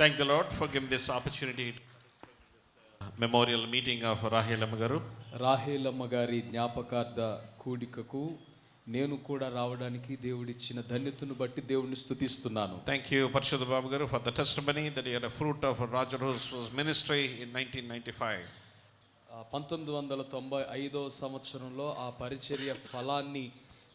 Thank the Lord for give this opportunity memorial meeting of Rahelamma గారు రాహేలమ్మ గారి జ్ఞాపకార్థ కూడికకు నేను కూడా రావడానికి దేవుడిచ్చిన ధన్యతను బట్టి దేవుడిని స్థుతిస్తున్నాను థ్యాంక్ యూ పరిషత్ బాబు గారు for the testimony that fruit of Roger Hose was ministry in nineteen ninety five పంతొమ్మిది వందల తొంభై ఐదో సంవత్సరంలో ఆ పరిచర్య ఫలాన్ని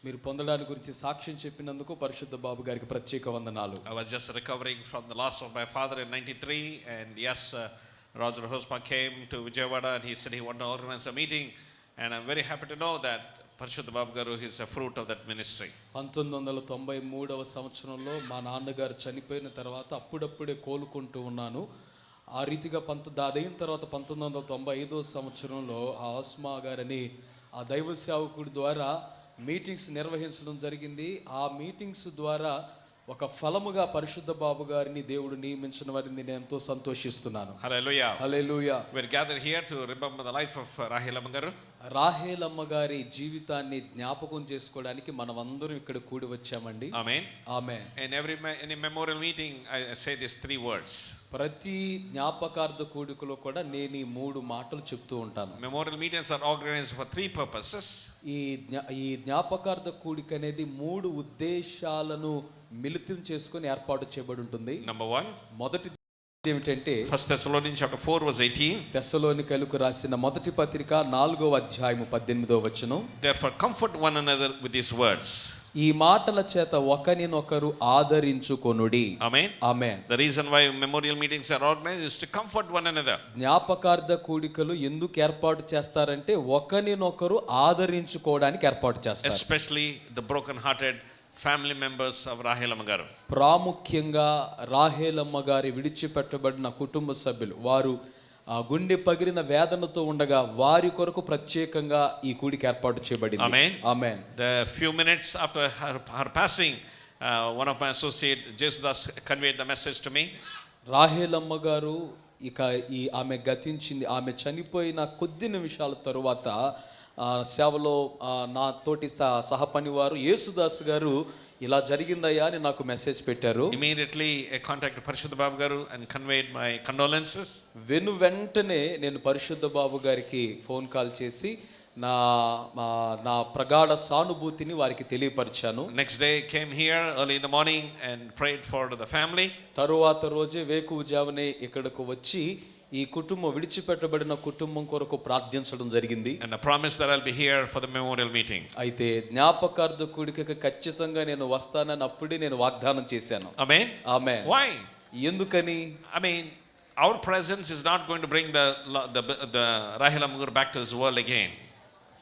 మీరు పొందడానికి గురించి సాక్ష్యం చెప్పినందుకు పరిశుద్ధ బాబు గారికి ప్రత్యేక వందనాలు. I was just recovering from the lost of my father in 93 and yes Roger Hosmer came to Vijayawada and he said he want to organise a meeting and I very happy to know that పరిశుద్ధ బాబు గారు his a fruit of that ministry పంతొమ్మిది వందల తొంభై మూడవ సంవత్సరంలో మా నాన్నగారు చనిపోయిన తర్వాత అప్పుడప్పుడే కోలుకుంటూ ఉన్నాను. ఆ రీతిగా పంత దాదైన తర్వాత పంతొమ్మిది వందల తొంభై ఐదవ సంవత్సరంలో ఆ ఆస్మా గారని ఆ దైవ సేవకుడి ద్వారా మీటింగ్స్ నిర్వహించడం జరిగింది ఆ మీటింగ్స్ ద్వారా ఒక ఫలముగా పరిశుద్ధ బాబు గారిని దేవుడు నియమించిన వారిని నేను ఎంతో సంతోషిస్తున్నాను. హల్లెలూయా We're gathered here to remember the life of Rahel Amagaru. Rahelamma గారి జీవితాన్ని జ్ఞాపకం చేసుకోవడానికి మనం అందరం ఇక్కడ కూడి వచ్చామండి Amen. ఆమె In every me- in a memorial meeting, I I say these three words. ప్రతి జ్ఞాపకార్థ కూడికలో కూడా నేను ఈ మూడు మాటలు చెప్తూ ఉంటాను Memorial meetings are organized for three purposes. ఈ ఈ జ్ఞాపకార్థ కూడిక అనేది మూడు ఉద్దేశాలను మిళితం చేసుకొని ఏర్పాటు చేయబడి ఉంటుంది Number one, మొదటి ఏమిటంటే ఫస్ట్ దెసలో నుంచి ఒక ఫోర్ 4 ఎయిటీ 18 థెస్సలోనికలకు రాసిన మొదటి పత్రిక 4వ అధ్యాయం 18వ వచనం. Therefore comfort one another with this words ఈ మాటల చేత ఒకరినొకరు ఆదరించుకొనుడి. Amen amen the reason why memorial meetings are organise comfort one another జ్ఞాపకార్థ కూడికలు ఎందుకు ఏర్పాటు చేస్తారంటే ఒకరినొకరు ఆదరించుకోవడానికి ఏర్పాటు చేస్తారు. Especially the broken hearted family members of Rahelamma గారు. ప్రాముఖ్యంగా రాహేలమ్మ గారి విడిచిపెట్టబడిన కుటుంబ సభ్యులు. వారు ఆ గుండె పగిలిన వేదనతో ఉండగా వారి కొరకు ప్రత్యేకంగా ఈ కూడికి ఏర్పాటు చేయబడింది. Amen amen the few minutes after her her passing one of associate Jesudas conveyed the message to Rahelamma గారు ఇక ఈ ఆమె గతించింది. ఆమె చనిపోయిన కొద్ది నిమిషాల తరువాత సేవలో నా తోటి సహపని వారు యేసుదాస్ గారు ఇలా జరిగిందయ్యా అని నాకు మెసేజ్ పెట్టారు. కాంటాక్ట్ పరిశుద్ధ Babu garu and conveyed my condolences వెను వెంటనే నేను పరిశుద్ధ బాబు గారికి ఫోన్ కాల్ చేసి నా నా ప్రగాఢ సానుభూతిని వారికి తెలియపరిచాను. Next day came here early in the morning and prayed for the family తరువాత రోజే వేకువజావనే ఇక్కడికి వచ్చి ఈ కుటుంబం విడిచిపెట్టబడిన కుటుంబం కొరకు ప్రార్థించడం జరిగింది. And promise that I'll be here for the memorial meeting అయితే జ్ఞాపకార్థ కూడికకి ఖచ్చితంగా నేను వస్తానని అప్పుడే నేను వాగ్దానం చేశాను. ఆమేన్ ఆమేన్ వై ఎందుకని? I mean our presence is not going to bring the the the Rahil అమ్ముగురు back to this world again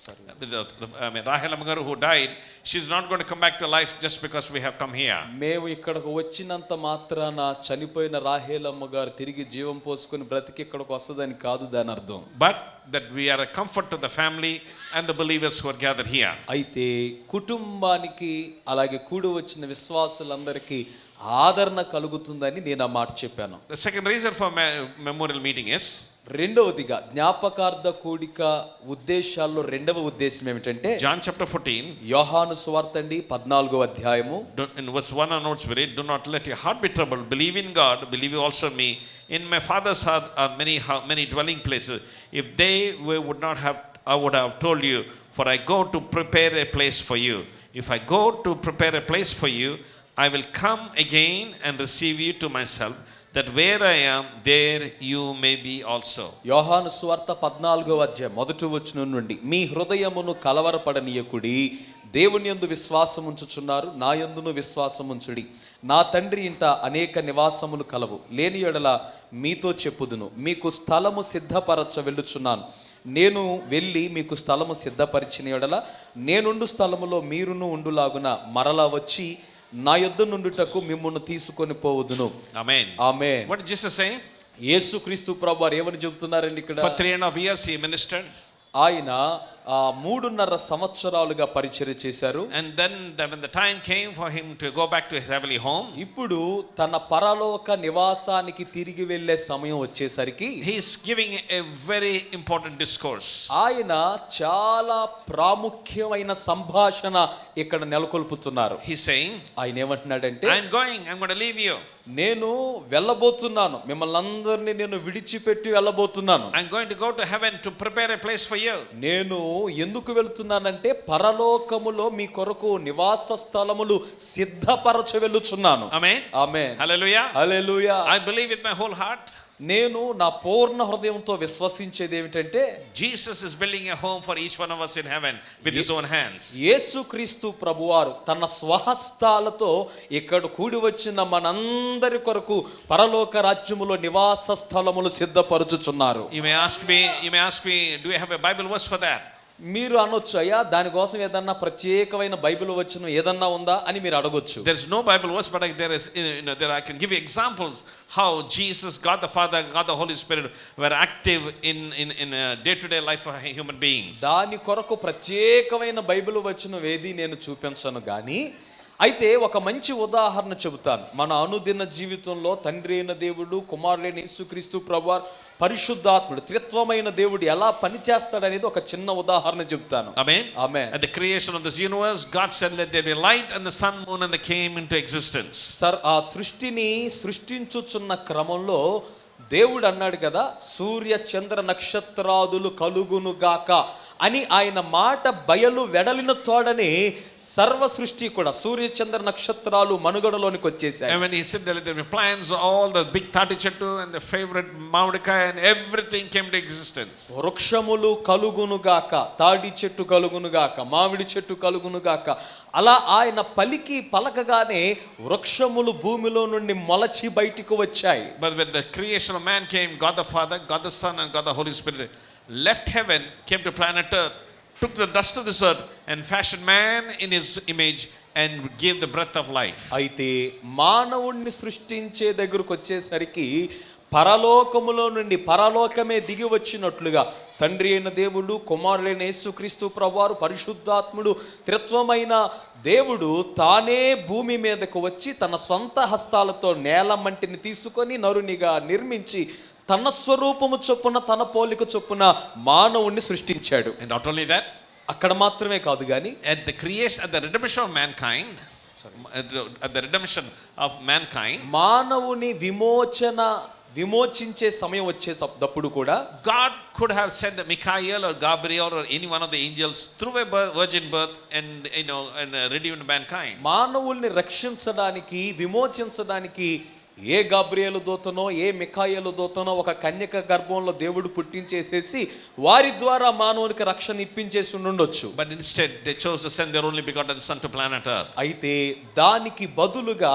Amagar who died, she's not going to come back to life just because we have come here. మేము ఇక్కడకు వచ్చినంత మాత్రాన చనిపోయిన రాహేలమ్మ గారు తిరిగి జీవం పోసుకొని బ్రతికి ఇక్కడికి వస్తుందని కాదు దాని అర్థం But that we are a comfort to the family and the believers who are gathered here. అయితే కుటుంబానికి అలాగే కూడి వచ్చిన విశ్వాసులందరికీ ఆదరణ కలుగుతుందని నేను ఆ మాట చెప్పాను The second reason for me- memorial meeting is రెండవదిగా జ్ఞాపకార్థ కూడిక ఉద్దేశాల్లో రెండవ ఉద్దేశం ఏమిటంటే జాన్ చాప్టర్ ఫోర్టీన్ యోహాను స్వార్థ అండి పద్నాలుగో అధ్యాయము. In let you heart be trouble believe in God believe also me in my Father's are many many dwelling place if they we would not have I would have told you for I go to prepare a place for you if I go to prepare a place for you I will come again and receive you to my self that where I am, there you may be also. యోహాను సువార్త పద్నాలుగో అధ్యాయ మొదటి వచనం నుండి మీ హృదయమును కలవరపడనీయకుడి దేవుని యందు విశ్వాసం ఉంచుచున్నారు నా యందును విశ్వాసం ఉంచుడి. నా తండ్రి ఇంట అనేక నివాసములు కలవు. లేని ఎడల మీతో చెప్పుదును. మీకు స్థలము సిద్ధపరచ వెళ్ళుచున్నాను. నేను వెళ్ళి మీకు స్థలము సిద్ధపరిచిన ఎడల నేనుండు స్థలములో మీరును ఉండులాగున మరలా వచ్చి నా యుద్ధ నుండిటకు మిమ్మల్ని తీసుకొని పోవదును. Amen amen what just same Yesu Kristu ప్రభు వారు ఏమని చెబుతున్నారండి ఇక్కడ? ఫర్ త్రీ అండ్ ఆయన ఆ మూడున్నర సంవత్సరాలుగా పరిచర్ చేశారు. And then then the time came for him to go back to his home ఇప్పుడు తన పరలోక నివాసానికి తిరిగి వెళ్ళే సమయం వచ్చేసరికి he giving a important discourse ఆయన చాలా ప్రాముఖ్యమైన సంభాషణ ఇక్కడ నెలకొల్పుతున్నారు. హి సేయింగ్ ఆయన ఏమంటున్నాడంటే ఐ గోయింగ్ ఐ యామ్ నేను వెళ్ళబోతున్నాను మిమ్మల్ని అందరినీ నేను విడిచిపెట్టి వెళ్ళబోతున్నాను I'm going to go to heaven to prepare a place for you. నేను ఎందుకు వెళ్తున్నానంటే పరలోకములో మీ కొరకు నివాస స్థలములు సిద్ధపరచ వెళ్ళుచున్నాను Amen. ఆమె Hallelujah. Hallelujah I believe with my whole heart. నేను నా పూర్ణ హృదయంతో విశ్వసించేది ఏమిటంటే Jesus is building a home for each one of us in heaven with his own hands Yesukristu ప్రభువారు తన స్వహస్తాలతో ఇక్కడ కూడి వచ్చిన మనందరి కొరకు పరలోక రాజ్యములో నివాస స్థలములు సిద్ధపరుచుచున్నారు. You may ask me you may ask me do you have a Bible verse for that మీరు అనొచ్చు అయ్యా దానికోసం ఏదన్నా ప్రత్యేకమైన బైబిల్ వచ్చిన ఏదన్నా ఉందా? అని మీరు అడగొచ్చు. There is no Bible verse but there is in I can give examples how Jesus God the Father God the Holy Spirit were active in in in day to day life of human beings దాని కొరకు ప్రత్యేకమైన Bible వచ్చిన వేది నేను చూపించను గానీ అయితే ఒక మంచి ఉదాహరణ చెబుతాను మన అనుదిన జీవితంలో తండ్రి అయిన దేవుడు కుమారుడైన యేసుక్రీస్తు ప్రభువారు పరిశుద్ధాత్ముడు త్రిత్వమైన దేవుడు ఎలా పనిచేస్తాడనేది ఒక చిన్న ఉదాహరణ చెబుతాను Amen. ఆమె At the creation of this universe, God said, "Let there be light," and the sun, moon, and they came into existence. Sir ఆ సృష్టిని సృష్టించుచున్న క్రమంలో దేవుడు అన్నాడు కదా సూర్య చంద్ర నక్షత్రాదులు కలుగును గాక అని ఆయన మాట బయలు వెడలిన తోడని సర్వ సృష్టి కూడా సూర్య చంద్ర నక్షత్రాలు మనుగడలోనికి వచ్చేసాయి వృక్షములు కలుగునుగాక తాడి చెట్టు కలుగును గాక మామిడి చెట్టు కలుగును గాక అలా ఆయన పలికి పలకగానే వృక్షములు భూమిలో నుండి మొలచి బయటికి వచ్చాయి. Creation man came God the Father God left heaven, came to planet Earth, took the dust of this earth, and fashioned man in his image and gave the breath of life. అయితే మానవుణ్ణి సృష్టించే దగ్గరకు వచ్చేసరికి పరలోకములో నుండి పరలోకమే దిగి వచ్చినట్లుగా తండ్రి అయిన దేవుడు కుమారులైన యేసుక్రీస్తు ప్రభువారు పరిశుద్ధాత్ముడు త్రిత్వమైన దేవుడు తానే భూమి మీదకు వచ్చి తన సొంత హస్తాలతో నేల మంటిని తీసుకొని నరునిగా నిర్మించి తన స్వరూపము చొప్పున తన పోలిక చొప్పున మానవుణ్ణి సృష్టించాడు. నాట్ ఓన్లీ దాట్ అక్కడ మాత్రమే కాదు కానీ at the creation at the redemption of mankind sorry the redemption of mankind మానవుని విమోచన విమోచించే సమయం వచ్చే తప్పుడు కూడా God could have send Michael or Gabriel or any one of the angels through a virgin birth and you know and redeemed mankind మానవుల్ని రక్షించడానికి విమోచించడానికి ఏ Gabriel దూతనో ఏ మిఖాయలు దూతనో ఒక కన్యక గర్భంలో దేవుడు పుట్టించేసేసి వారి ద్వారా మానవునికి రక్షణ ఇప్పించేసి ఉండొచ్చు But instead, they chose to send their only begotten Son to planet Earth. అయితే దానికి బదులుగా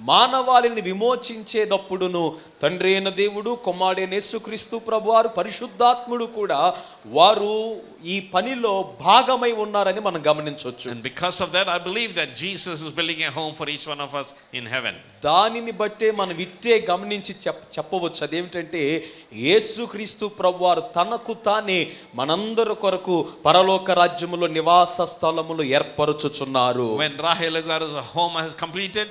మానవాళిని విమోచించేటప్పుడును తండ్రి అయిన దేవుడు కుమారుడైన యేసుక్రీస్తు ప్రభువారు పరిశుద్ధాత్ముడు కూడా వారు ఈ పనిలో భాగమై ఉన్నారని మనం గమనించవచ్చు And because of that, I believe that Jesus is building a home for each one of us in heaven. దానిని బట్టే మనం ఇట్టే గమనించి చెప్ చెప్పవచ్చు. అదేమిటంటే యేసుక్రీస్తు ప్రభువారు తనకు తానే మనందరి కొరకు పరలోక రాజ్యములో నివాస స్థలములు ఏర్పరచుచున్నారు. When Rahel Agar's home has completed,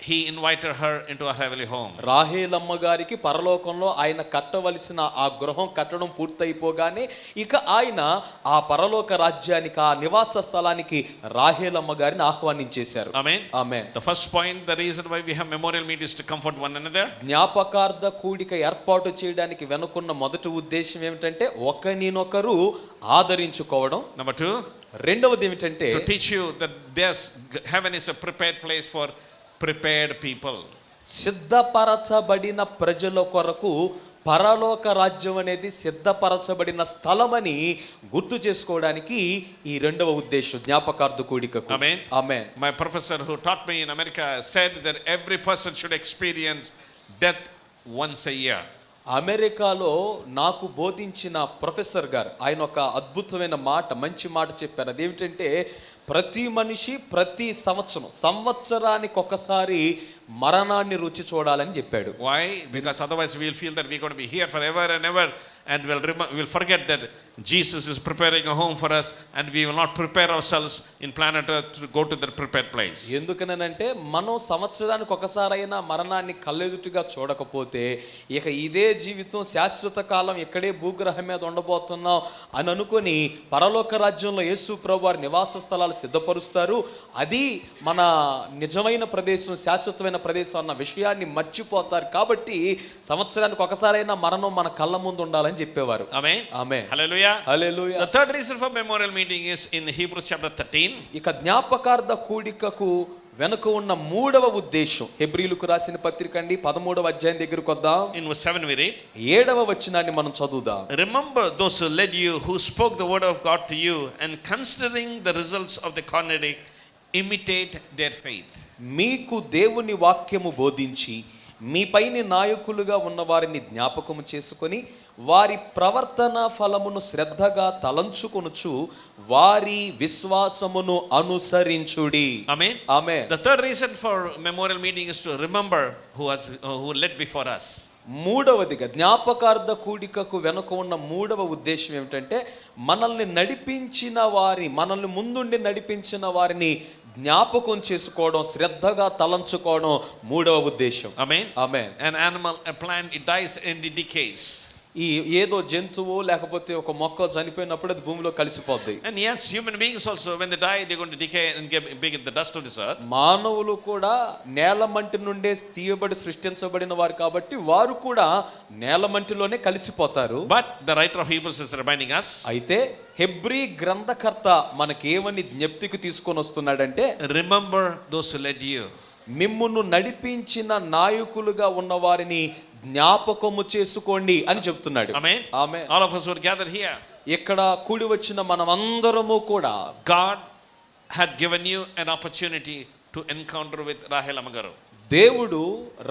he invited her into a heavenly home. Rahelamma గారికి పరలోకంలో ఆయన కట్టవలసిన ఆ గృహం కట్టడం పూర్తయిపోగానే ఇక ఆయన ఆ పరలోక రాజ్యానికి ఆ నివాస స్థలానికి రాహేలమ్మ గారిని ఆహ్వానించేశారు Amen. ఆమె The first point, the reason why we have memorial meet is to comfort one another. జ్ఞాపకార్థ కూడిక ఏర్పాటు చేయడానికి వెనుకున్న మొదటి ఉద్దేశం ఏమిటంటే ఒకరినొకరు ఆదరించుకోవడం Number two, రెండవది ఏమిటంటే to teach you that there's heaven is a prepared place for prepared people సిద్ధపరచబడిన ప్రజల కొరకు పరలోక రాజ్యం అనేది సిద్ధపరచబడిన స్థలమని గుర్తు చేసుకోవడానికి ఈ రెండవ ఉద్దేశం జ్ఞాపకార్థ కూడిక my professor who taught me in America said that every person should experience death once year అమెరికాలో నాకు బోధించిన ప్రొఫెసర్ గారు ఆయన ఒక అద్భుతమైన మాట మంచి మాట చెప్పారు. అదేమిటంటే ప్రతి మనిషి ప్రతి సంవత్సరం సంవత్సరానికి ఒకసారి మరణాన్ని రుచి చూడాలని చెప్పాడు. Why because otherwise we'll feel that we got be here for ever and ever and will రిమ will forget that Jesus is preparing a home for us and we will not prepare ourselves in planet Earth to go to that prepared place. ఎందుకనంటే మనం సంవత్సరానికి ఒకసారైనా మరణాన్ని కళ్ళెదుటిగా చూడకపోతే ఇక ఇదే జీవితం శాశ్వత కాలం ఇక్కడే భూగ్రహం మీద ఉండబోతున్నాం అని అనుకొని పరలోక రాజ్యంలో యేసు ప్రభు వారి నివాస స్థలాలు సిద్ధపరుస్తారు అది మన నిజమైన ప్రదేశం శాశ్వతమైన ప్రదేశం అన్న విషయాన్ని మర్చిపోతారు కాబట్టి సంవత్సరానికి ఒకసారైనా మరణం మన కళ్ళ ముందు ఉండాలని చెప్పేవారు Amen. ఆమె hallelujah the third reason for memorial meeting is in Hebrews chapter 13 ఇక జ్ఞాపకార్థ కూడికకు వెనుక ఉన్న మూడవ ఉద్దేశం. హెబ్రీలకు రాసిన పత్రిక అండి పదమూడవ అధ్యాయం దగ్గరకు వద్దాం. సెవెన్ వి ఏడవ వచనాన్ని మనం చదువుదాం. Remember those led you spoke the word of God to and considering the results of the కార్నెడిక్ imitate their faith మీకు దేవుని వాక్యము బోధించి మీపైని నాయకులుగా ఉన్న వారిని జ్ఞాపకము చేసుకొని వారి ప్రవర్తన ఫలమును శ్రద్ధగా తలంచుకొనుచు వారి విశ్వాసమును అనుసరించుడి Amen. ఆమె The third reason for memorial meeting is to remember who has who led before us. మూడవదిగా జ్ఞాపకార్థ కూడికకు వెనుక ఉన్న మూడవ ఉద్దేశం ఏమిటంటే మనల్ని నడిపించిన వారి మనల్ని ముందుండి నడిపించిన వారిని జ్ఞాపకం చేసుకోవడం శ్రద్ధగా తలంచుకోవడం మూడవ ఉద్దేశం. Amen amen an animal plant dies and decays ఈ ఏదో జంతువు లేకపోతే ఒక మొక్క చనిపోయినప్పుడు అది భూమిలో కలిసిపోద్ది. And yes human beings also when they die they going to decay and get మానవులు కూడా నేలమంటి నుండే తీయబడి సృష్టించబడిన వారు కాబట్టి వారు కూడా నేలమంటిలోనే కలిసిపోతారు. But the writer of Hebrews is reminding us అయితే హెబ్రీ గ్రంథకర్త మనకేమని జ్ఞప్తికి తీసుకొని వస్తున్నాడంటే those who led you. మిమ్మును నడిపించిన నాయకులుగా ఉన్న వారిని జ్ఞాపకము చేసుకోండి అని చెప్తున్నాడు. ఆమె us gathered here, ఇక్కడ కూడి వచ్చిన మనమందరము కూడా God had given you an opportunity to encounter with Rahel Amagaru. దేవుడు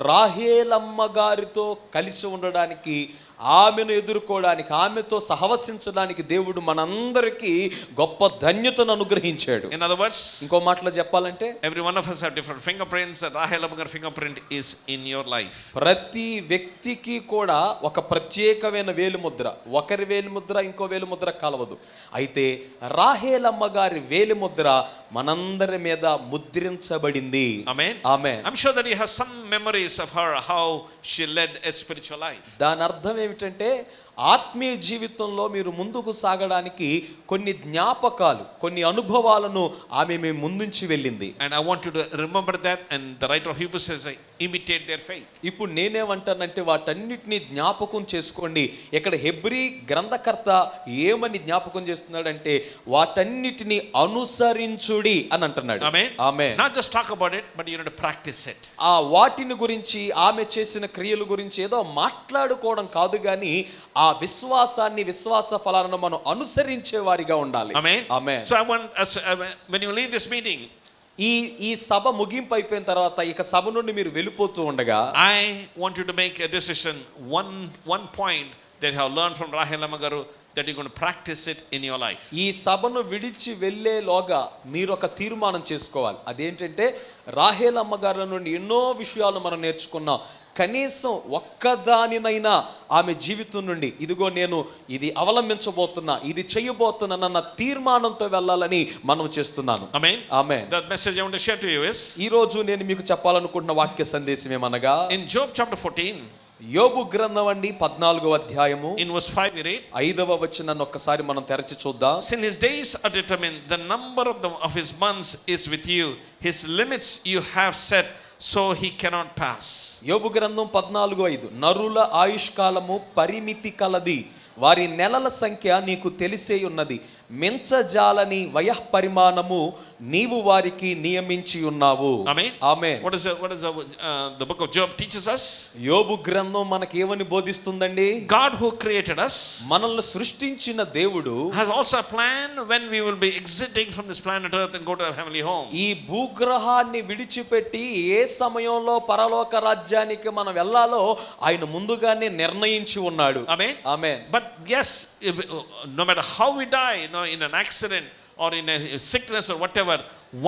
రాహేలమ్మ గారితో కలిసి ఉండడానికి ఆమెను ఎదుర్కోవడానికి ఆమెతో సహవసించడానికి దేవుడు మనందరికీ గొప్ప ధన్యతను అనుగ్రహించాడు. ఇన్ అదర్ వర్డ్స్ ఇంకో మాటలో చెప్పాలంటే every one of us different finger prints గారి finger is in your life ప్రతి వ్యక్తికి కూడా ఒక ప్రత్యేకమైన వేలుముద్ర. ఒకరి వేలుముద్ర ఇంకో వేలుముద్ర కలవదు. అయితే రాహేలమ్మ అమ్మ గారి వేలుముద్ర మనందరి మీద ముద్రించబడింది. Amen amen I am sure that memories of how she led a spiritual life దాని అర్థం ఏమిటంటే ఆత్మీయ జీవితంలో మీరు ముందుకు సాగడానికి కొన్ని జ్ఞాపకాలు కొన్ని అనుభవాలను ఆమె మేము ముందుంచి వెళ్ళింది I want you to remember that. And the writer of Hebrews says, imitate their faith. ఇప్పుడు నేనేమంటానంటే వాటన్నిటిని జ్ఞాపకం చేసుకోండి ఇక్కడ హెబ్రీ గ్రంథకర్త ఏమని జ్ఞాపకం చేస్తున్నాడంటే వాటన్నిటిని అనుసరించుడి అని అంటున్నాడు. ఆమె just talk about it, but you need to practice it. ఆ వాటిని గురించి ఆమె చేసిన క్రియల గురించి ఏదో మాట్లాడుకోవడం కాదు కానీ ఆ ఆ విశ్వాసాన్ని విశ్వాస ఫలాలను మనం అనుసరించే వారిగా ఉండాలి మీటింగ్ ఈ ఈ సభ ముగింపు అయిపోయిన తర్వాత ఇక సభ నుండి మీరు వెళ్ళిపోతూ ఉండగా I want to make decision one one point that have learn from Rahil అమ్మ గారు that you gone practice it in your life ఈ సభను విడిచి వెళ్ళేలోగా మీరు ఒక తీర్మానం చేసుకోవాలి. అదేంటంటే రాహేల్ అమ్మ నుండి ఎన్నో విషయాలు మనం నేర్చుకున్నాం. కనీసం ఒక్కదానినైనా ఆమె జీవితం నుండి ఇదిగో నేను ఇది అవలంబించబోతున్నా ఇది చేయబోతున్నానన్న తీర్మానంతో వెళ్ళాలని మనం చేస్తున్నాను. ఈ రోజు నేను మీకు చెప్పాలనుకుంటున్న వాక్య సందేశం ఏమనగా ఇన్ జోబ్ చాప్టర్ ఫోర్టీన్ యోగు గ్రంథం పద్నాలుగో అధ్యాయము. ఇన్ వర్స్ ఫైవ్ రేట్ ఐదవ వచ్చి నన్ను ఒక్కసారి మనం తెరచి చూద్దాం. Since his days are determine the number of the of his months is with you his limits you have set so he cannot pass Yobu గ్రంథం పద్నాలుగు ఐదు నరుల ఆయుష్కాలము పరిమితి కలది వారి నెలల సంఖ్య నీకు తెలిసే ఉన్నది. మించజాలని వయః పరిమాణము నీవు వారికి నియమించి ఉన్నావు. యోబు గ్రంథం మనకి ఏమని బోధిస్తుందండి? గాడ్ హూ క్రియేటెడ్ అస్ మనల్ని సృష్టించిన దేవుడు has also plan when we will be exiting from this planet earth and go to our heavenly home ఈ భూగ్రహాన్ని విడిచిపెట్టి ఏ సమయంలో పరలోక రాజ్యానికి మనం వెళ్ళాలో ఆయన ముందుగానే నిర్ణయించి ఉన్నాడు. ఆమే ఆమే but yes if, no matter how we die no know, in an accident or in a sickness or whatever,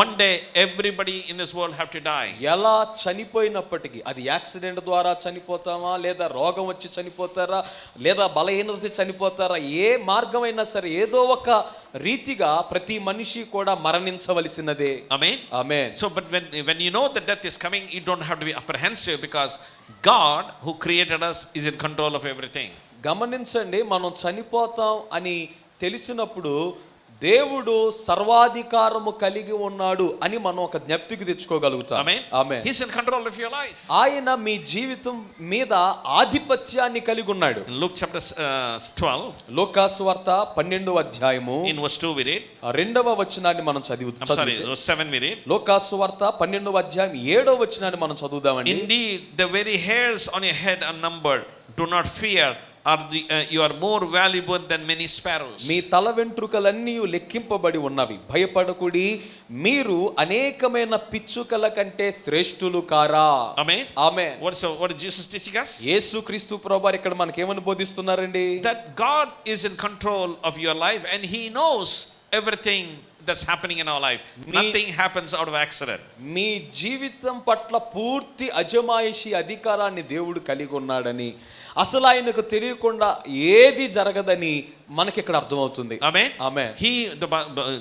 one day everybody in this world have to die. ఎలా చనిపోయినప్పటికీ అది యాక్సిడెంట్ ద్వారా చనిపోతామా లేదా రోగం వచ్చి చనిపోతారా లేదా బలహీనత చనిపోతారా ఏ మార్గమైనా సరే ఏదో ఒక రీతిగా ప్రతి మనిషి కూడా మరణించవలసినదే Amen. ఆమె So, but when, when you know that death is coming, you don't have to be apprehensive because God, who created us, is in control of everything. గమనించండి మనం చనిపోతాం అని తెలిసినప్పుడు దేవుడు సర్వాధికారము కలిగి ఉన్నాడు అని మనం ఒక జ్ఞప్తికి తెచ్చుకోగలుగుతాం Amen. ఆమె He's in control of your life. ఆయన మీ జీవితం మీద ఆధిపత్యాన్ని కలిగి ఉన్నాడు In Luke chapter uh, 12, లోకాసు వార్త పన్నెండవ అధ్యాయము in verse 2, we read. ఆ రెండవ వచనాన్ని మనం చదివి I'm sorry, చదివితే verse 7 we read. లోకాసు వార్త పన్నెండవ అధ్యాయం ఏడవ వచనాన్ని మనం చదువుదామండి Indeed, the very hairs on your head are numbered. Do uh, you are more valuable than many sparrows. మీ తల వెంట్రుకలన్నీ లెక్కింపబడి ఉన్నవి భయపడకుడి మీరు అనేకమైన పిచ్చుకల కంటే శ్రేష్ఠులు కారా Amen. ఆమె What's, what is Jesus teaching us? యేసుక్రీస్తు ప్రభు ఇక్కడ మనకేమని బోధిస్తున్నారండి That God is in control of your life and He knows everything that's happening in our life. Nothing happens out of accident. మీ జీవితం పట్ల పూర్తి అజమాయిషి అధికారాన్ని దేవుడు కలిగి ఉన్నాడని అసలు ఆయనకు తెలియకుండా ఏది జరగదని మనకి ఇక్కడ అర్థమవుతుంది ఆమె ఆమె he the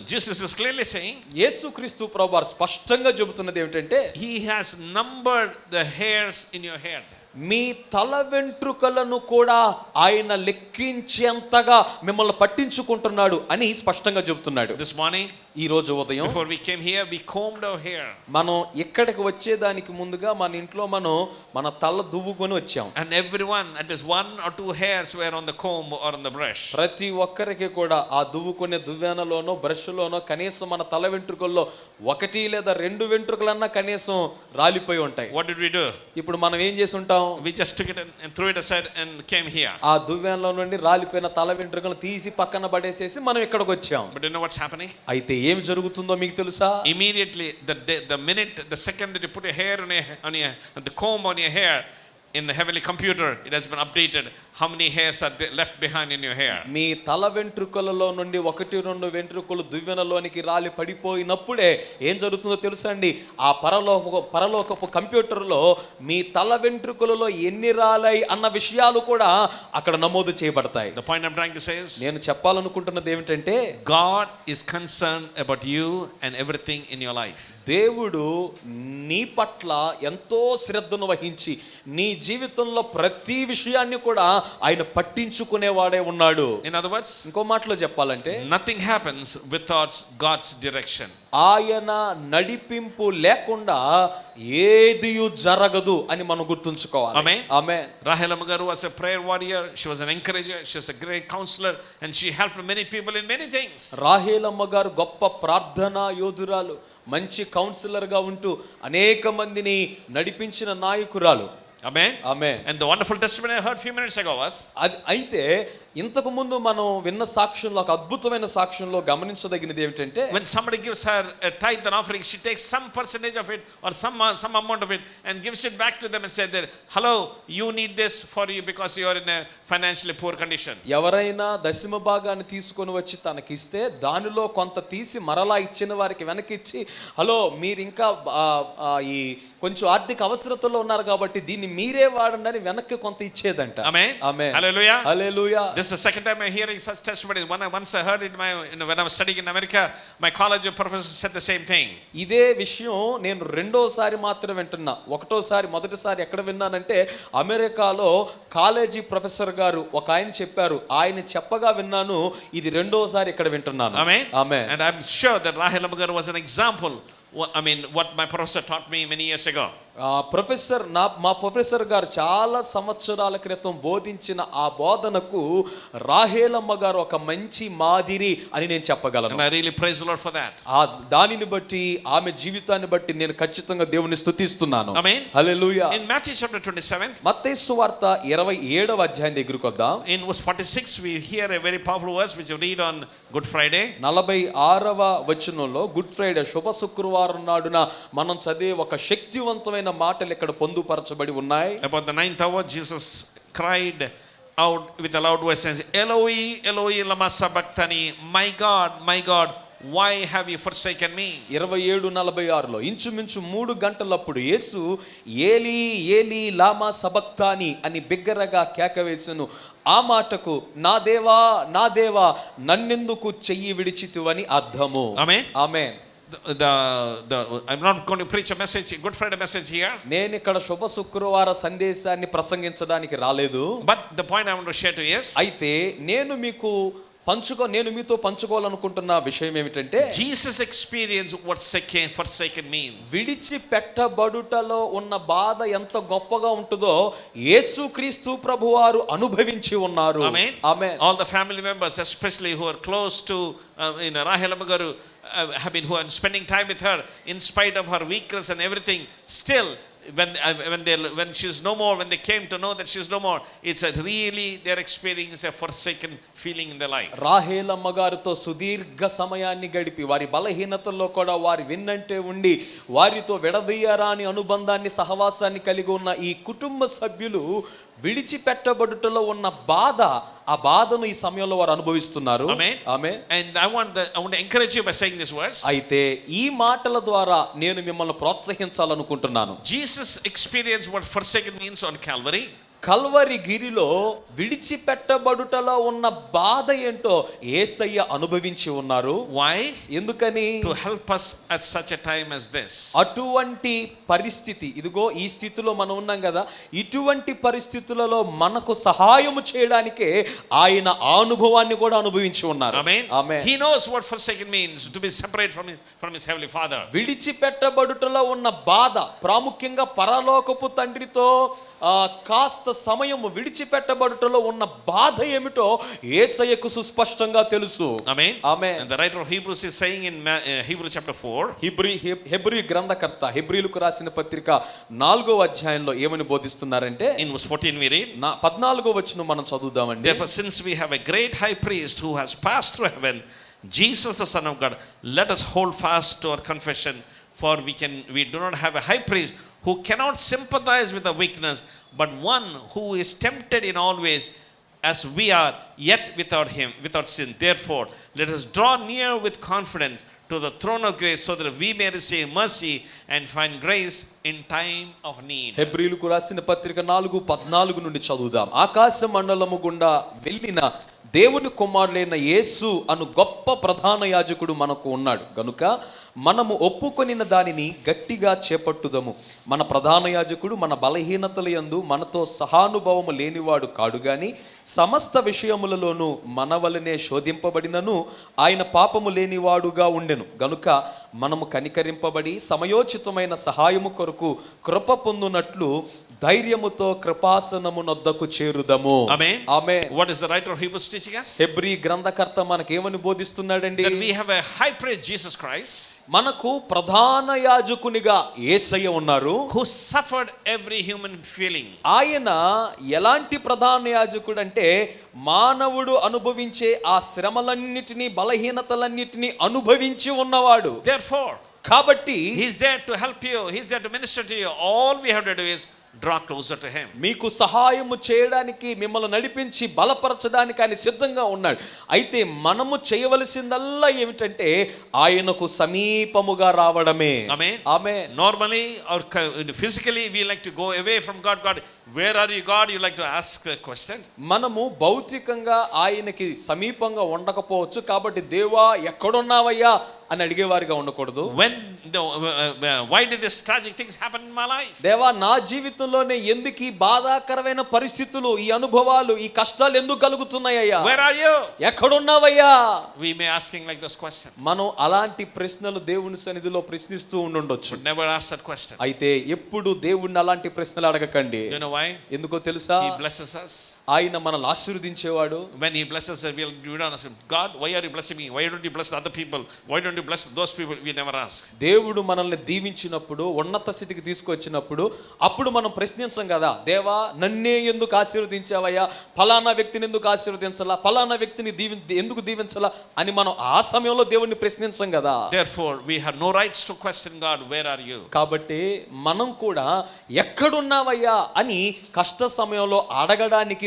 Jesus is clearly saying యేసు క్రీస్తు ప్రభువార్ స్పష్టంగా చెబుతున్నది ఏమిటంటే he has numbered the hairs in your hair మీ తల వెంట్రుకలను కూడా ఆయన లెక్కించేంతగా మిమ్మల్ని పట్టించుకుంటున్నాడు అని స్పష్టంగా చెబుతున్నాడు This morning, ఈ రోజు ఉదయం before we came here, we combed our hair. మనం ఇక్కడికి వచ్చేదానికి ముందుగా మన ఇంట్లో మనం మన తల దువ్వుకొని వచ్చాం And everyone, at least one or two hairs were on the comb or on the brush. ప్రతి ఒక్కరికి కూడా ఆ దువ్వుకునే దువ్వెనలోనో బ్రష్లోనో కనీసం మన తల వెంట్రుకల్లో ఒకటి లేదా రెండు వెంట్రుకలన్నా కనీసం రాలిపోయి ఉంటాయి What did we do? ఇప్పుడు మనం ఏం చేసి ఉంటాం దువ్వెనలో we just get and throw it aside and came here ఆ దువ్వెనలో నుండి రాలిపోయిన తల వెంట్రుకలు తీసి పక్కన పడేసేసి మనం ఇక్కడికి వచ్చాం. But you know what's happening అయితే ఏం జరుగుతుందో మీకు తెలుసా? Immediately the the minute the second that you put your hair on a the comb on your hair in the heavenly computer, it has been updated how many hairs are there left behind in your hair. మీ తల వెంట్రుకలలో నుండి ఒకటి రెండు వెంట్రుకలు దువ్వెనలోనికి రాలి పడిపోయినప్పుడే ఏం జరుగుతుందో తెలుసా అండి ఆ పరలోక పరలోకపు కంప్యూటర్లో మీ తల వెంట్రుకలలో ఎన్ని రాలాయి అన్న విషయాలు కూడా అక్కడ నమోదు చేయబడతాయి The point I'm trying to say is నేను చెప్పాలనుకుంటున్నది ఏమిటంటే God is concerned about you and everything in your life. దేవుడు నీ పట్ల ఎంతో శ్రద్ధను వహించి నీ జీవితంలో ప్రతి విషయాన్ని కూడా ఆయన పట్టించుకునేవాడే ఉన్నాడు. ఇన్ అదర్ ఇంకో మాటలో చెప్పాలంటే nothing happens with God's direction ఆయన నడిపింపు లేకుండా ఏది జరగదు అని మనం గుర్తుంచుకోవాలి. ఆమె ఆమె Rahelamma garu was a prayer warrior she was an encourager she great counsellor and she helped many people in many things Rahelamma garu గొప్ప ప్రార్థన యోధురాలు మంచి కౌన్సిలర్గా ఉంటూ అనేక మందిని నడిపించిన నాయకురాలు. Amen. ఆమె And the wonderful testimony I heard a few minutes ago was అది అయితే ఇంతకు ముందు మనం విన్న సాక్ష్యంలో ఒక అద్భుతమైన సాక్ష్యంలో గమనించదగినది ఏమిటంటే when somebody gives her a tithe and offering, she takes some percentage of it or some, uh, some amount of it and gives it back to them and said that, hello, you need this for you because you are in a financially poor condition. ఎవరైనా దశమ భాగాన్ని తీసుకొని వచ్చి తనకిస్తే దానిలో కొంత తీసి మరలా ఇచ్చిన వారికి వెనక్కి ఇచ్చి హలో మీరు ఇంకా ఈ కొంచెం ఆర్థిక అవసరతలో ఉన్నారు కాబట్టి దీన్ని మీరే వాడండి అని వెనక్కి కొంత ఇచ్చేదంట Amen. ఆమె Hallelujah. Hallelujah This is the second time I'm hearing such testimonies. When I, once I heard it my, you know, when I was studying in America, my college professor said the same thing. ఇదే విషయం నేను రెండోసారి మాత్రం వింటున్నా ఒకటోసారి మొదటిసారి ఎక్కడ విన్నానంటే అమెరికాలో కాలేజీ ప్రొఫెసర్ గారు ఒక ఆయన చెప్పారు ఆయన చెప్పగా విన్నాను ఇది రెండోసారి ఇక్కడ వింటున్నాను Amen. ఆమె And I'm sure that Rahel Amagar was an example. wha- I mean, what my professor taught me many years ago. ఆ ప్రొఫెసర్ నా మా ప్రొఫెసర్ గారు చాలా సంవత్సరాల క్రితం బోధించిన ఆ బోధనకు రాహేలమ్మ గారు ఒక మంచి మాదిరి అని నేను చెప్పగలను for that. ఆ దానిని బట్టి ఆమె జీవితాన్ని బట్టి నేను ఖచ్చితంగా దేవుని స్తుతిస్తున్నాను Amen. Hallelujah In Matthew chapter 27, మత్తయి వార్త ఇరవై ఏడవ అధ్యాయం దగ్గరికి వద్దాం in verse 46, we hear a very powerful verse which you read on Good Friday. నలభై ఆరవ వచనంలో గుడ్ ఫ్రైడే శుభ శుక్రవారం నాడున మనం చదివే ఒక శక్తివంతమైన మాటలు ఇక్కడ పొందుపరచబడి ఉన్నాయి ninth hour, Jesus cried out with a loud voice and said, Eloi, Eloi, lama sabachthani, my God, my God, Why have you forsaken me? ఇరవై ఏడు నలభై ఆరులో ఇంచుమించు మూడు గంటలప్పుడు యేసు ఏలి ఏలి లామా సబక్తాని అని బిగ్గరగా కేకవేసెను ఆ మాటకు నా దేవా నా దేవా నన్నెందుకు చెయ్యి విడిచితువని అర్థము Amen. ఆమె The, the, the, I'm not going to preach a message, Good Friday message here. నేను ఇక్కడ శుభ శుక్రవార సందేశాన్ని ప్రసంగించడానికి రాలేదు But the point I want to share to you is అయితే నేను మీకు పంచుకో నేను మీతో పంచుకోవాలనుకుంటున్న విషయం ఏమిటంటే Jesus experience what second for second mean విడిచి పెట్టబడుటలో ఉన్న బాధ ఎంత గొప్పగా ఉంటుందో యేసు క్రీస్తు ప్రభు వారు అనుభవించి ఉన్నారు. All the family members especially who are close to in Rahelamma garu have been who are spending time with her in of her weakness and everything still When, uh, when, they, when she's no more, when they came to know that she's no more, it's a really, they're experiencing a forsaken feeling in their life. Rahelamma గారితో సుదీర్ఘ సమయాన్ని గడిపి వారి బలహీనతల్లో కూడా వారి విన్నంటే ఉండి వారితో విడదీయరాని అనుబంధాన్ని సహవాసాన్ని కలిగి ఉన్న ఈ కుటుంబ సభ్యులు విడిచిపెట్టబడుటలో ఉన్న బాధ ఆ బాధను ఈ సమయంలో వారు అనుభవిస్తున్నారు. అయితే ఈ మాటల ద్వారా నేను మిమ్మల్ని ప్రోత్సహించాలనుకుంటున్నాను. Jesus experience for second means on calorie Calvary గిరిలో విడిచిపెట్టబడుటలో ఉన్న బాధ ఏంటో ఏసయ్య అనుభవించి ఉన్నారు Why? ఎందుకని To help us at such a time as this. అటువంటి పరిస్థితి ఇదిగో ఈ స్థితిలో మనం ఉన్నాం కదా ఇటువంటి పరిస్థితులలో మనకు సహాయము చేయడానికే ఆయన అనుభవాన్ని కూడా అనుభవించి ఉన్నారు Amen. ఆమె He knows what forsaken means to be separate from his, from his heavenly Father. విడిచిపెట్టబడుటలో ఉన్న బాధ ప్రాముఖ్యంగా పరలోకపు తండ్రితో ఆ, సమయం విడిచిపెట్టబడుటలో ఉన్న బాధ ఏమిటో ఏసయ్యకు సుస్పష్టంగా తెలుసు. ఆమె ఆమె the writer of chapter 4 Hebrew Hebrew గ్రంథకర్త హిబ్రీలకు రాసిన పత్రిక నాలుగో అధ్యాయంలో ఏమని బోధిస్తున్నారంటే ఇన్ 14 వి రీడ్ 14వ మనం చదువుదామండి. Great high priest who has pass through heaven Jesus the son of God let us hold fast to our confession for we can we do not have a high priest who cannot sympathise with the weakness but one who is tempted in always as we are yet without him without sin therefore let us draw near with confidence to the throne of grace so that we may receive mercy and find grace in time of need హెబ్రిలుకు రాసిన పత్రిక నాలుగు పద్నాలుగు నుండి చదువుదాం. ఆకాశ మండలము గుండా వెళ్ళిన దేవుని కుమారులైన యేసు అను గొప్ప ప్రధాన యాజకుడు మనకు ఉన్నాడు. గనుక మనము ఒప్పుకొనిన దానిని గట్టిగా చేపట్టుదము. మన ప్రధాన యాజకుడు మన బలహీనతల యందు మనతో సహానుభవము లేనివాడు కాడు గాని సమస్త విషయములలోనూ మన వలనే శోధింపబడినను ఆయన పాపము లేనివాడుగా ఉండెను. గనుక మనము కనికరింపబడి సమయోచితమైన సహాయము కొరకు కృప పొందునట్లు ధైర్యముతో కృపాసనము నొద్దకు చేరుదము. ఆమె What is the writer of Hebrews teaching us? హెబ్రీ గ్రంథకర్త మనకేమని బోధిస్తున్నాడండి? We have a high priest, Jesus Christ, మనకు ప్రధాన యాజకునిగా ఏసయ్య ఉన్నారు. Who suffered every human feeling ఆయన ఎలాంటి ప్రధాన యాజకుడు అంటే మానవుడు అనుభవించే ఆ శ్రమలన్నిటిని బలహీనతలన్నిటిని అనుభవించి ఉన్నవాడు. దేర్ కాబట్టి he's there to help you he's there minister to you all we have to do draw closer to Him. మీకు సహాయము చేయడానికి మిమ్మల్ని నడిపించి బలపరచడానికి ఆయన సిద్ధంగా ఉన్నాడు అయితే మనము చేయవలసిందల్లా ఏమిటంటే ఆయనకు సమీపముగా రావడమే Amen. ఆమె Normally or co- physically, we like to go away from God. Where are you, God? You like to ask the question. మనము భౌతికంగా ఆయనకి సమీపంగా ఉండకపోవచ్చు కాబట్టి దేవా ఎక్కడున్నావయ్యా అని అడిగేవారిగా ఉండకూడదు why did this tragic things happen in my life? దేవా నా జీవితంలోనే ఎందుకు ఈ బాధాకరమైన పరిస్థితులు ఈ అనుభవాలు ఈ కష్టాలు ఎందుకు కలుగుతున్నాయ్యా Where are you? ఎక్కడున్నావయ్యా We may asking like this question, మనం అలాంటి ప్రశ్నలు దేవుని సన్నిధిలో ప్రశ్నిస్తూ but never ask that question. అయితే ఎప్పుడు దేవుణ్ణి అలాంటి ప్రశ్నలు అడగకండి You know why? ఎందుకో తెలుసా He blesses us. ఆయన మనల్ని ఆశీర్వదించేవాడు. వెన్ ఈ bless us God why are you bless me why don't you bless other people why don't you bless those people we never ask దేవుడు మనల్ని దీవించినప్పుడు ఉన్నత స్థితికి తీసుకువచ్చినప్పుడు అప్పుడు మనం ప్రశ్నించం కదా దేవా నన్నే ఎందుకు ఆశీర్వదించావయ్యా? ఫలానా వ్యక్తిని ఎందుకు ఆశీర్వదించాలా? ఫలానా వ్యక్తిని దీవి ఎందుకు దీవించాలా? అని మనం ఆ సమయంలో దేవుణ్ణి ప్రశ్నించం కదా. Therefore we have no rights to question God where are you కాబట్టి మనం కూడా ఎక్కడున్నావయ్యా అని కష్ట సమయంలో అడగడానికి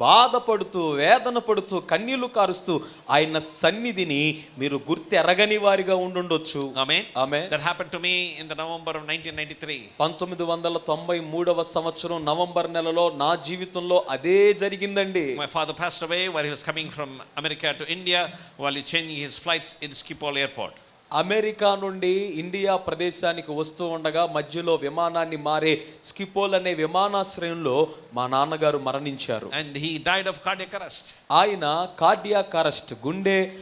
బాధపడుతూ వేదన పడుతూ కన్నీళ్ళు కారుస్తూ ఆయన సన్నిధిని మీరు గుర్తెరగని వారిగా ఉండుండొచ్చు. సంవత్సరం నవంబర్ నెలలో నా జీవితంలో అదే జరిగిందండి. ఫ్రమ్ అమెరికా టు ఇండియా వాళ్ళు changing his flights in Schiphol airport America నుండి ఇండియా ప్రదేశానికి వస్తూ ఉండగా మధ్యలో విమానాన్ని మారే స్కిపోల్ అనే విమానాశ్రయంలో మా నాన్నగారు మరణించారు cardiac arrest. ఆయన కార్డియాక్ అరెస్ట్ గుండె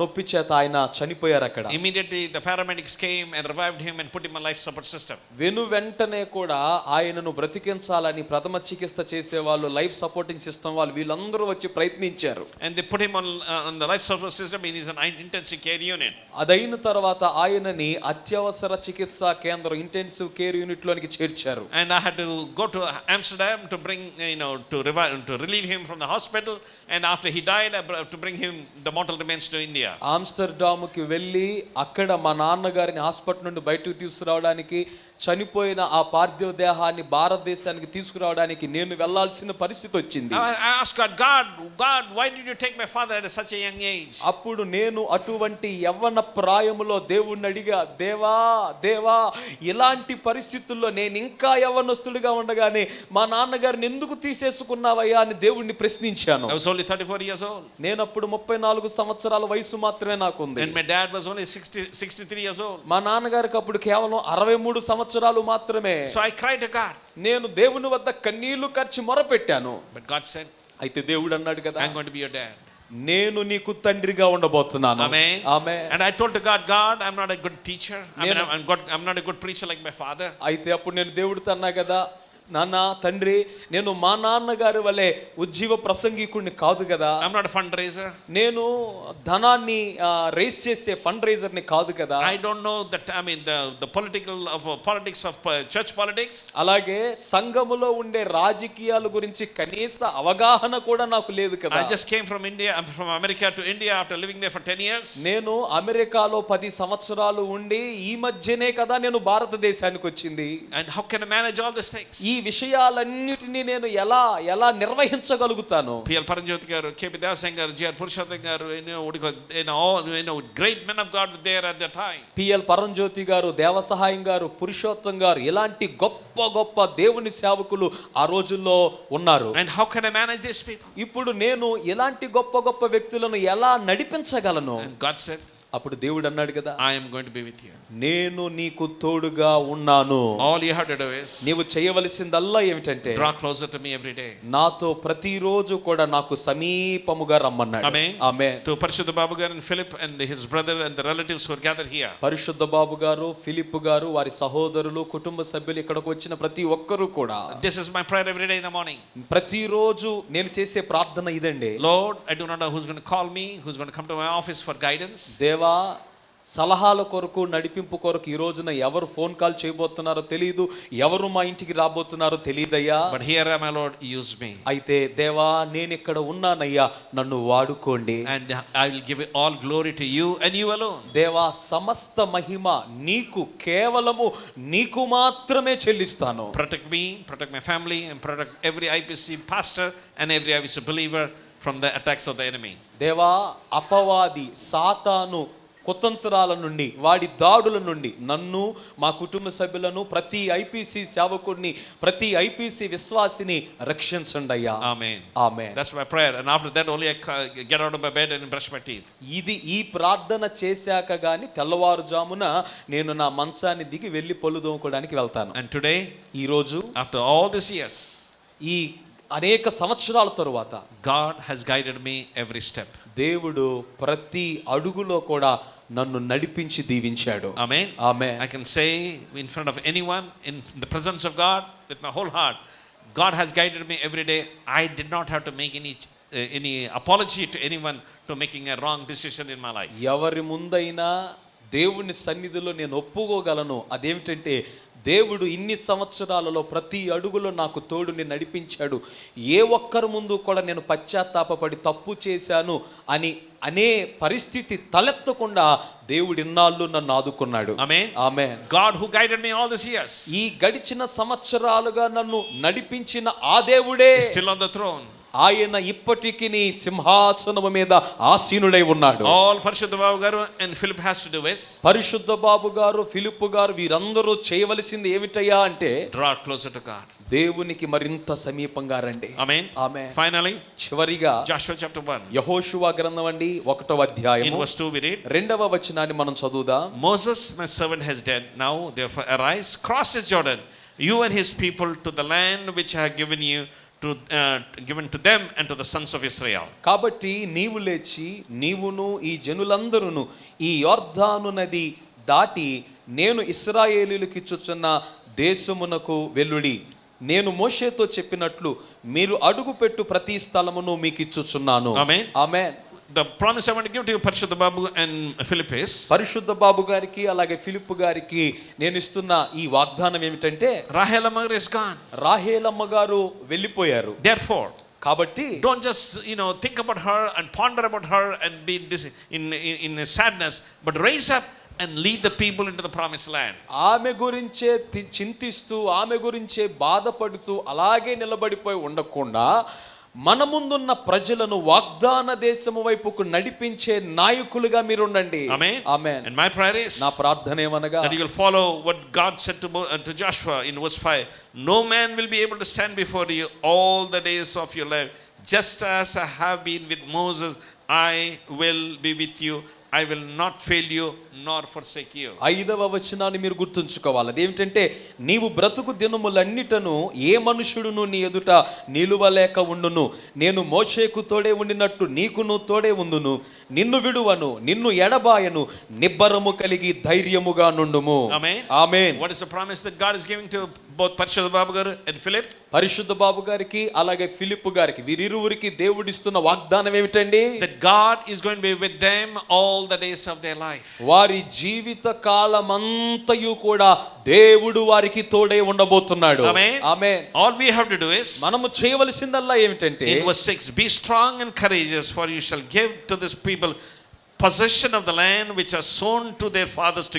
నొప్పి చేత ఆయన చనిపోయారు అక్కడ. Immediately the paramedics came and revived him and put in life support system వెను వెంటనే కూడా ఆయనను బ్రతికించాలని ప్రథమ చికిత్స చేసే వాళ్ళు లైఫ్ సపోర్టింగ్ సిస్టమ్ వాళ్ళు వీళ్ళందరూ వచ్చి ప్రయత్నించారు. And they put him on the life support system in is an intensive care unit అదైన తర్వాత ఆయనని అత్యవసర చికిత్స కేంద్రం ఇంటెన్సివ్ కేర్ యూనిట్ లోనికి చేర్చారు. And I had to go to Amsterdam to bring you know to revive to relieve him from the hospital and after he died to bring him the mortal remains to to India. ఆమ్స్టర్డామ్కి వెళ్ళి అక్కడ మా నాన్నగారిని hospital నుండి బయటకు తీసుకురావడానికి చనిపోయిన ఆ పార్థివ దేహాన్ని భారతదేశానికి తీసుకురావడానికి నేను వెళ్ళాల్సిన పరిస్థితి వచ్చింది? అప్పుడు నేను అటువంటి యవ్వన ప్రాయములో దేవుణ్ణి అడిగా దేవా దేవా ఇలాంటి పరిస్థితుల్లో నేను ఇంకా యవ్వనస్తుడిగా ఉండగానే మా నాన్నగారిని ఎందుకు తీసేసుకున్నావయ్యా అని దేవుణ్ణి ప్రశ్నించాను I was only 34 years old. నేను అప్పుడు ముప్పై నాలుగు సంవత్సరాల వయసు మాత్రమే నాకు ఉంది my dad was only 60 63 years old మా నాన్నగారికి అప్పుడు కేవలం 63 సంవత్సరాలు మాత్రమే. So I cried to God నేను దేవుని వద్ద కన్నీళ్ళు ఖర్చు మొరపెట్టాను. బట్ గాడ్ సెడ్ అయితే దేవుడు అన్నాడు కదా I am to be your dad నేను నీకు తండ్రిగా ఉండబోతున్నాను. ఆమే ఆమే and I told to God God I am not a good teacher I mean am not a good preacher like my father అయితే అప్పుడు నేను దేవుడితో అన్నా కదా నాన్న తండ్రి నేను మా నాన్నగారి వలె ఉజ్జీవ ప్రసంగికుడిని కాదు కదా. ఫండ్ రేజర్ నేను ధనాన్ని రేస్ చేసే ఫండ్ రేజర్ని కాదు కదా I don't know that I mean the political of politics of church politics అలాగే సంఘములో ఉండే రాజకీయాల గురించి కనీస అవగాహన కూడా నాకు లేదు కదా. I just came from India from America to India after living there for 10 years నేను అమెరికాలో 10 సంవత్సరాలు ఉండి ఈ మధ్యనే కదా నేను భారతదేశానికి వచ్చింది and how can I manage all this things ఈ ఈ విషయాలన్నిటినీ నేను ఎలా ఎలా నిర్వహించగలుగుతాను? పిఎల్ పరంజ్యోతి గారు KP దాసం garu GR Purushottam garu great men of God there at the time PL Paranjyothi garu Devasahayam garu Purushottam గారు ఇలాంటి గొప్ప గొప్ప దేవుని సేవకులు ఆ రోజుల్లో ఉన్నారు. And how can I manage this people ఇప్పుడు నేను ఇలాంటి గొప్ప గొప్ప వ్యక్తులను ఎలా నడిపించగలను? గాడ్ సెడ్ అప్పుడు దేవుడు అన్నాడు కదా I am going be with you నేను నీకు తోడుగా ఉన్నాను. All you have to do is నీవు చేయవలసిందల్లా ఏమిటంటే draw closer to me every day నాతో ప్రతిరోజు కూడా నాకు సమీపముగా రమ్మన్నాడు. ఆమే ఆమే to Parishuddha Babu garu and Philip and his brother and the relatives who gather here Parishuddha Babu garu Philip గారు వారి సహోదరులు కుటుంబ సభ్యులు ఇక్కడకు వచ్చిన ప్రతి ఒక్కరూ కూడా this is my prayer every day in the morning ప్రతిరోజు నేను చేసే ప్రార్థన ఇదండి. Lord I do not know who's going to call me who's going to come to my office for guidance దేవ సేవా సలహాల కొరకు నడిపింపు కొరకు ఈ రోజున ఎవరు ఫోన్ కాల్ చేయబోతున్నారో తెలియదు ఎవరు మా ఇంటికి రాబోతున్నారో తెలియదు అయితే దేవా నేను ఇక్కడ ఉన్నానయ్యా నన్ను వాడుకోండి. And I give all glory you and you దేవా సమస్త మహిమ నీకు కేవలము నీకు మాత్రమే చెల్లిస్తాను. Protect me protect my family protect every IPC pastor and every IPC believer from the attacks of the enemy. దేవా అపవాది సాతాను కుతంత్రాల నుండి వాడి దాడుల నుండి నన్ను మా కుటుంబ సభ్యులను ప్రతి ఐపీసీ సేవకుడిని ప్రతి ఐపీసీ విశ్వాసిని రక్షించండి అయ్యా Amen. ఆమె That's my prayer. And after that, only I ca- get out of my bed and brush my teeth. ఇది ఈ ప్రార్థన చేశాక గాని తెల్లవారుజామున నేను నా మంచాన్ని దిగి వెళ్ళి పళ్ళు దోముకోవడానికి వెళ్తాను And today, ఈరోజు after all these years, ఈ అనేక సంవత్సరాల తరువాత God has guided me every step దేవుడు ప్రతి అడుగులో కూడా నన్ను నడిపించి దీవించాడు. I mean I can say in front of anyone in the presence of God with my whole heart God has guided me every day I did not have to make any any apology to anyone to making a wrong decision in my life ఎవరి ముందైనా దేవుని సన్నిధిలో నేను ఒప్పుకోగలను. అదేమిటంటే దేవుడు ఇన్ని సంవత్సరాలలో ప్రతి అడుగులో నాకు తోడుని నడిపించాడు. ఏ ఒక్కరి ముందు కూడా నేను పశ్చాత్తాపపడి తప్పు చేశాను అని అనే పరిస్థితి తలెత్తకుండా దేవుడు ఇన్నాళ్ళు నన్ను ఆదుకున్నాడు. ఆమె these years. ఈ గడిచిన సంవత్సరాలుగా నన్ను నడిపించిన ఆ దేవుడే. ఆయన ఇప్పటికీ సింహాసనం మీద ఆసీనుడై ఉన్నాడు. All Parishuddha Babu garu and Philip has to do Parishuddha Babu garu Philip గారు వీరందరూ చేయవలసింది ఏమిటయ్యా అంటే డ్రా క్లోజర్ టు గాడ్ దేవునికి మరింత సమీపంగా రండి. ఆమేన్ ఆమేన్ ఫైనలీ చివరిగా జాషువా చాప్టర్ 1 యెహోషువా గ్రంథం అండి 1వ అధ్యాయం ఇన్ వర్స్ రెండవ వచనాన్ని మనం చదువుదా. Moses my servant has dead now therefore arise cross is Jordan you and his people to the land which I have given you uh, given to them and to the sons of Israel. కాబట్టి నీవు లేచి నీవును ఈ జనులందరూ ఈ యొర్ధాను నది దాటి నేను ఇస్రాయేలీలకు ఇచ్చుచున్న దేశమునకు వెల్లుడి నేను మోషేతో చెప్పినట్లు మీరు అడుగుపెట్టు ప్రతి స్థలమును మీకు ఇచ్చుచున్నాను Amen. ఆమె The promise I want to give to you, Parishadha Babu and Philip, is పరిశుద్ధ బాబు గారికి అలాగే ఫిలిప్ గారికి నేను ఇస్తున్న ఈ వాగ్దానం ఏమిటంటే Rahel Amar is gone. Rahelamma గారు వెళ్ళిపోయారు Therefore, కాబట్టి don't just you know think about her and ponder about her and be dis- in, in, in a sadness, but raise up and lead the people into the promised land. ఆమె గురించే చింతిస్తూ ఆమె గురించే బాధపడుతూ అలాగే నిలబడిపోయి ఉండకుండా మన ముందున్న ప్రజలను వాగ్దాన దేశము వైపుకు నడిపించే నాయకులుగా మీరు ఉండండి మై నా ప్రార్థన ఏమనగా you will follow what God set to no man will to stand before you all the days of your life just as I with Moses I will be with you I will not fail you nor forsake you. ఐదవ వచనాన్ని మీరు గుర్తుంచుకోవాలి. అదేమిటంటే నీవు బ్రతుకు దినములన్నిటను ఏ మనుషుడును నీ ఎదుట నిలువలేక ఉండును. నేను మోషేకు తోడే ఉండినట్టు నీకును తోడే ఉండును. నిన్ను విడువను నిన్ను ఎడబాయను నిబ్బరము కలిగి ధైర్యముగా నుండుము. Amen. Amen What is the promise that God is giving to పరిశుద్ధ బాబు గారు అండ్ ఫిలిప్. పరిశుద్ధ బాబు గారికి అలాగే ఫిలిప్ గారికి వీరిరువురికి దేవుడిస్తున్న వాగ్దానం ఏమిటండి? God is all the days of their life వారి జీవిత కాలమంతయు కూడా దేవుడు వారికి తోడే ఉండబోతున్నాడు. ఆమే మనము చేయవలసిందల్లా ఏమిటంటే in verse 6 be strong and courageous for you shall give to this people position of land which are sworn to their fathers to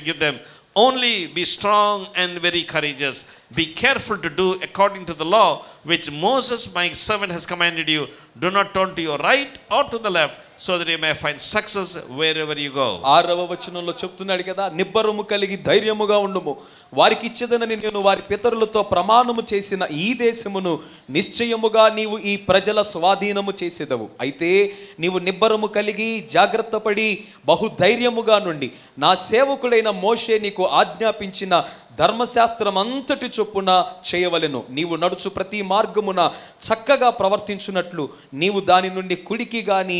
Only be strong and very courageous. Be careful to do according to the law which Moses, my servant, has commanded you. Do not turn to your right or to the left, so that you may find success wherever you go ఆరవ వచనంలో చెప్తున్నాడు కదా నిబ్బరము కలిగి ధైర్యముగా ఉండుము. వారికి ఇచ్చేదనని నేను వారి పితరులతో ప్రమాణము చేసిన ఈ దేశమును నిశ్చయముగా నీవు ఈ ప్రజల స్వాధీనము చేసేదవు. అయితే నీవు నిబ్బరము కలిగి జాగ్రత్త పడి బహుధైర్యముగా నుండి నా సేవకుడైన మోషే నీకు ఆజ్ఞాపించిన ధర్మశాస్త్రం అంతటి చొప్పున చేయవలెను. నీవు నడుచు ప్రతి మార్గమున చక్కగా ప్రవర్తించున్నట్లు నీవు దాని నుండి కుడికి గాని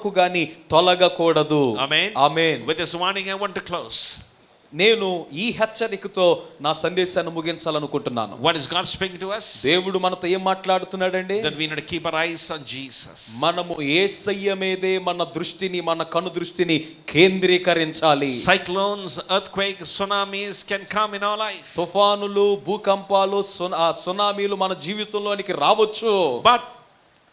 సేవకు గాని తొలగకూడదు. నేను ఈ హెచ్చరికతో నా సందేశాన్ని ముగించాలనుకుంటున్నాను. వాట్ ఇస్ గాడ్ స్పీకింగ్ దేవుడు మనతో ఏం మాట్లాడుతున్నాడండి? That we need keep our మీదే మన దృష్టిని మన కను దృష్టిని కేంద్రీకరించాలి. Cyclones earth tsunamis can come in our తుఫానులు భూకంపాలు సునామీలు మన జీవితంలోనికి రావచ్చు. బట్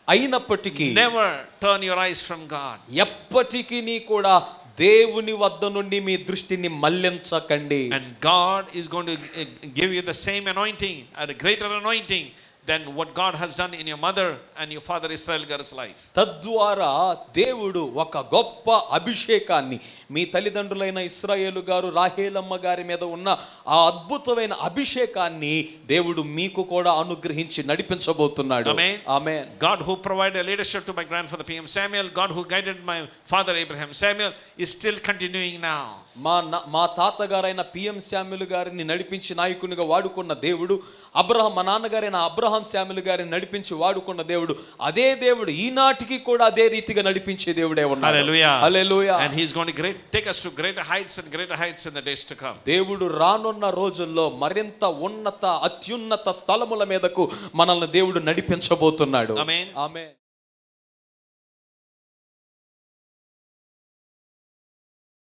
అయినప్పటికీ never turn your eyes from God ఎప్పటికీ కూడా దేవుని వద్ద నుండి మీ దృష్టిని మళ్ళించకండి and God is going to give you the same anointing and greater anointing than what God has done in your mother and your father Israel Gar's life. తద్వారా దేవుడు ఒక గొప్ప అభిషేకాన్ని మీ తల్లిదండ్రులైన ఇస్రాయేలు గారు రాహేలమ్మ గారి మీద ఉన్న ఆ అద్భుతమైన అభిషేకాన్ని దేవుడు మీకు కూడా అనుగ్రహించి నడిపించబోతున్నాడు Amen. ఆమె God who provided leadership to my grandfather P.M. Samuel, God who guided my father Abraham Samuel, is still continuing now. మా నా- మా తాతగారైన పిఎం శామ్యులు గారిని నడిపించి నాయకునిగా వాడుకున్న దేవుడు అబ్రహం మా నాన్నగారైన అబ్రహాం శామ్యులు గారిని నడిపించి వాడుకున్న దేవుడు అదే దేవుడు ఈనాటికి కూడా అదే రీతిగా నడిపించే దేవుడే ఉన్నాడు Hallelujah. Hallelujah And He's going to great, take us to greater heights and greater heights in the days to come. దేవుడు రానున్న రోజుల్లో మరింత ఉన్నత అత్యున్నత స్థలముల మీదకు మనల్ని దేవుడు నడిపించబోతున్నాడు. ఆమె